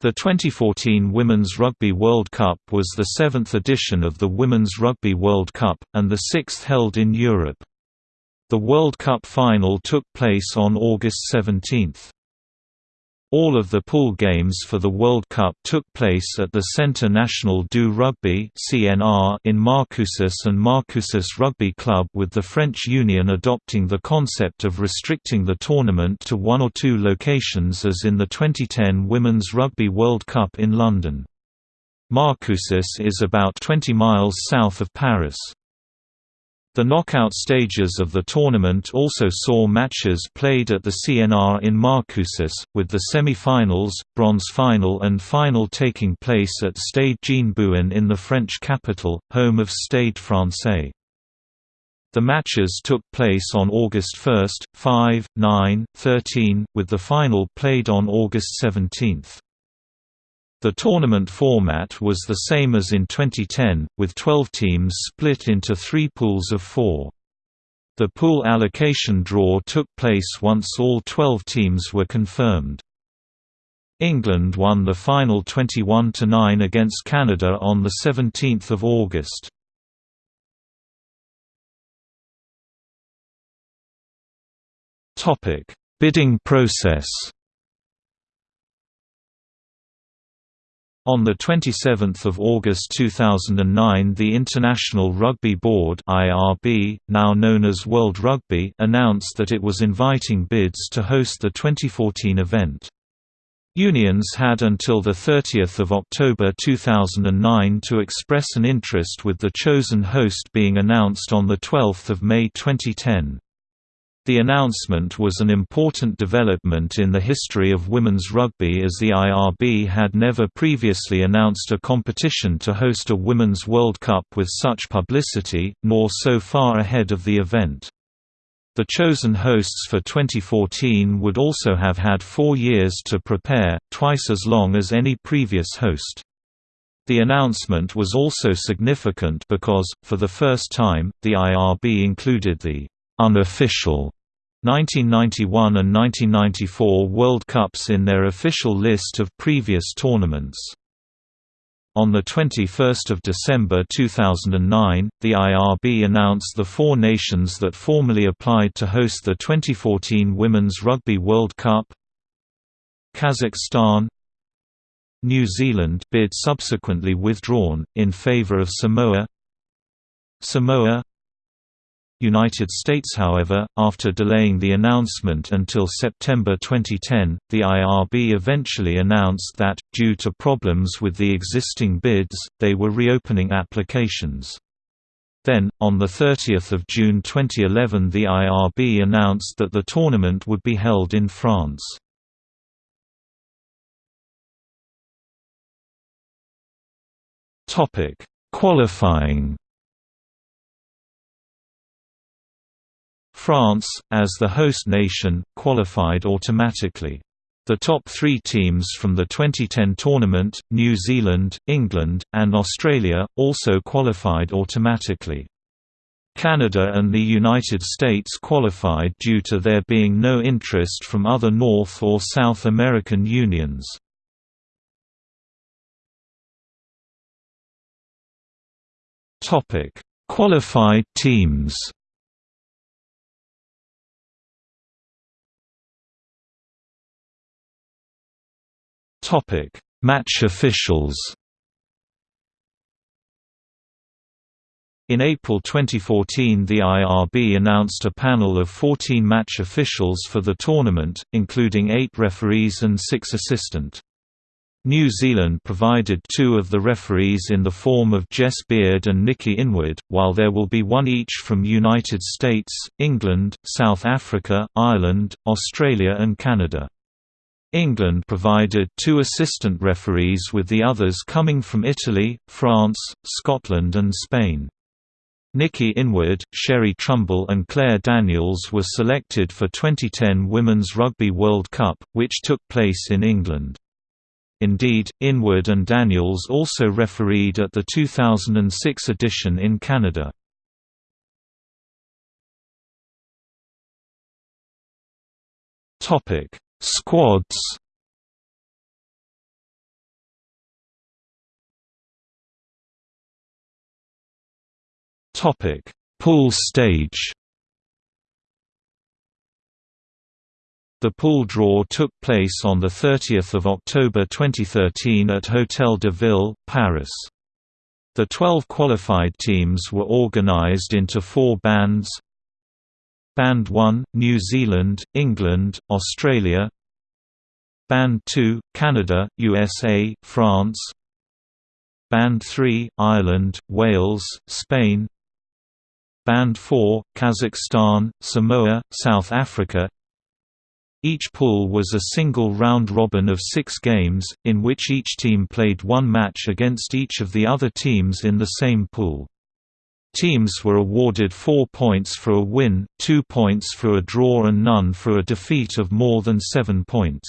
The 2014 Women's Rugby World Cup was the seventh edition of the Women's Rugby World Cup, and the sixth held in Europe. The World Cup final took place on August 17. All of the pool games for the World Cup took place at the Centre National du Rugby in Marcoussis and Marcoussis Rugby Club with the French Union adopting the concept of restricting the tournament to one or two locations as in the 2010 Women's Rugby World Cup in London. Marcoussis is about 20 miles south of Paris. The knockout stages of the tournament also saw matches played at the CNR in Marcoussis, with the semi-finals, bronze final and final taking place at Stade Jean-Bouin in the French capital, home of Stade Francais. The matches took place on August 1, 5, 9, 13, with the final played on August 17. The tournament format was the same as in 2010, with 12 teams split into three pools of four. The pool allocation draw took place once all 12 teams were confirmed. England won the final 21–9 against Canada on 17 August. Bidding process On 27 August 2009 the International Rugby Board IRB, now known as World Rugby announced that it was inviting bids to host the 2014 event. Unions had until 30 October 2009 to express an interest with the chosen host being announced on 12 May 2010. The announcement was an important development in the history of women's rugby as the IRB had never previously announced a competition to host a Women's World Cup with such publicity, nor so far ahead of the event. The chosen hosts for 2014 would also have had four years to prepare, twice as long as any previous host. The announcement was also significant because, for the first time, the IRB included the unofficial 1991 and 1994 World Cups in their official list of previous tournaments. On 21 December 2009, the IRB announced the four nations that formally applied to host the 2014 Women's Rugby World Cup Kazakhstan New Zealand bid subsequently withdrawn, in favor of Samoa Samoa United States however, after delaying the announcement until September 2010, the IRB eventually announced that, due to problems with the existing bids, they were reopening applications. Then, on 30 June 2011 the IRB announced that the tournament would be held in France. Qualifying France, as the host nation, qualified automatically. The top three teams from the 2010 tournament, New Zealand, England, and Australia, also qualified automatically. Canada and the United States qualified due to there being no interest from other North or South American unions. Qualified teams Topic: Match officials. In April 2014 the IRB announced a panel of 14 match officials for the tournament, including eight referees and six assistant. New Zealand provided two of the referees in the form of Jess Beard and Nikki Inwood, while there will be one each from United States, England, South Africa, Ireland, Australia and Canada. England provided two assistant referees with the others coming from Italy, France, Scotland and Spain. Nikki Inwood, Sherry Trumbull and Claire Daniels were selected for 2010 Women's Rugby World Cup, which took place in England. Indeed, Inwood and Daniels also refereed at the 2006 edition in Canada. Topic Squads Topic: Pool stage. The pool draw took place on the 30th of October 2013 at Hôtel de Ville, Paris. The 12 qualified teams were organized into four bands, Band 1, New Zealand, England, Australia. Band 2, Canada, USA, France. Band 3, Ireland, Wales, Spain. Band 4, Kazakhstan, Samoa, South Africa. Each pool was a single round-robin of six games, in which each team played one match against each of the other teams in the same pool. Teams were awarded four points for a win, two points for a draw and none for a defeat of more than seven points.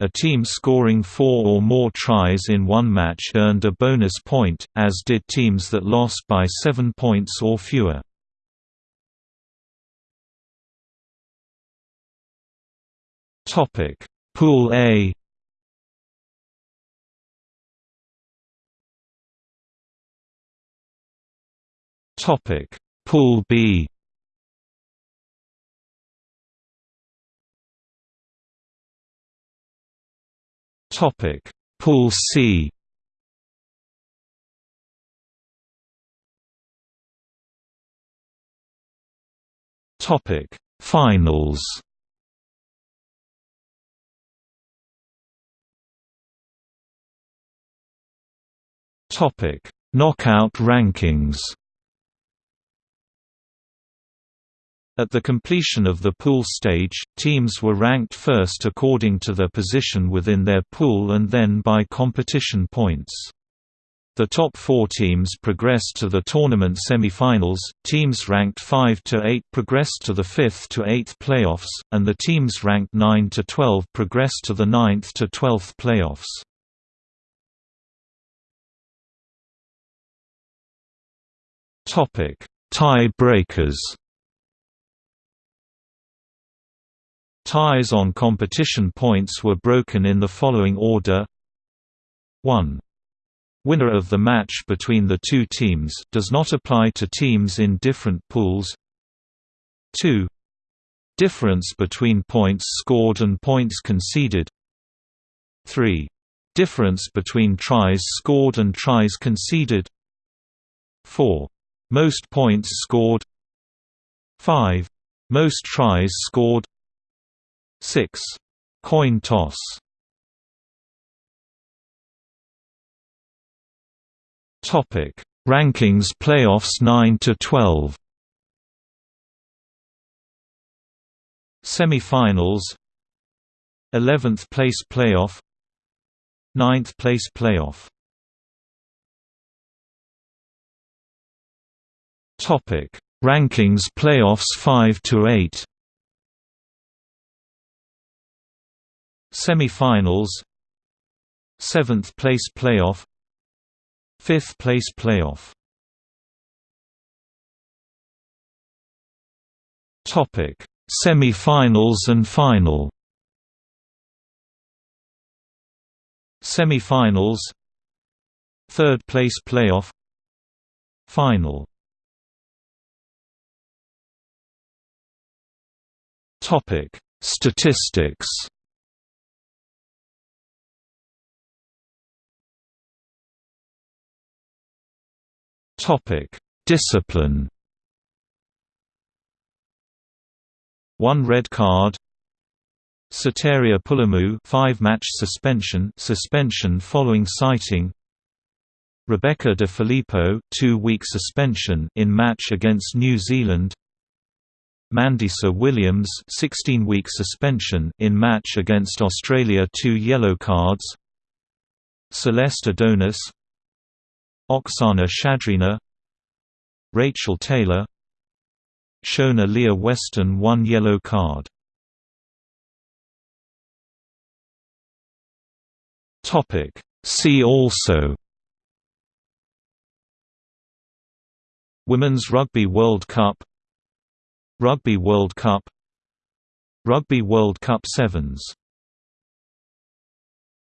A team scoring four or more tries in one match earned a bonus point, as did teams that lost by seven points or fewer. Pool A. Topic: Pool B. Topic: Pool C. Topic: Finals. Topic: Knockout rankings. At the completion of the pool stage, teams were ranked first according to their position within their pool and then by competition points. The top four teams progressed to the tournament semifinals, teams ranked 5 to 8 progressed to the 5th to 8th playoffs, and the teams ranked 9 to 12 progressed to the 9th to 12th playoffs. Topic: Tie breakers. Ties on competition points were broken in the following order 1. Winner of the match between the two teams does not apply to teams in different pools 2. Difference between points scored and points conceded 3. Difference between tries scored and tries conceded 4. Most points scored 5. Most tries scored 6. Coin toss Topic: Rankings Playoffs 9 to 12. Semi-finals 11th place playoff 9th place playoff Topic: Rankings Playoffs 5 to 8. Semi-finals 7th place playoff 5th place playoff Topic: Semi-finals and final. Semi-finals 3rd place playoff Final Topic: Statistics. Topic: Discipline. One red card. Soteria Pulimu, five-match suspension, suspension following citing. Rebecca De Filippo, two-week suspension in match against New Zealand. Mandisa Williams 16-week suspension in match against Australia 2 yellow cards Celeste Adonis Oksana Shadrina Rachel Taylor Shona Leah Weston 1 yellow card. Topic. See also. Women's Rugby World Cup. Rugby World Cup. Rugby World Cup Sevens